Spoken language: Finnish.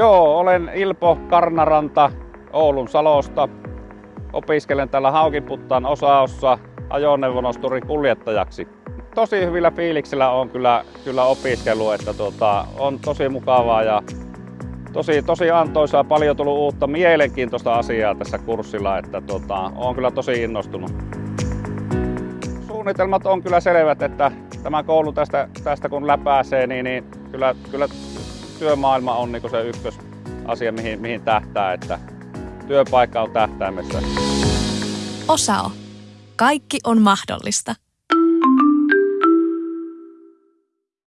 Joo, olen Ilpo Karnaranta Oulun Salosta. Opiskelen täällä Haukiputtaan osaossa ajoneuvonosturin kuljettajaksi. Tosi hyvillä fiiliksillä on kyllä, kyllä opiskelu, että tuota, on tosi mukavaa ja tosi, tosi antoisaa, paljon tullut uutta mielenkiintoista asiaa tässä kurssilla, että tuota, on kyllä tosi innostunut. Suunnitelmat on kyllä selvät, että tämä koulu tästä, tästä kun läpääsee, niin, niin kyllä, kyllä työmaailma on niin se ykkösasia, mihin, mihin tähtää, että työpaikka on tähtäimessä. Osao. Kaikki on mahdollista.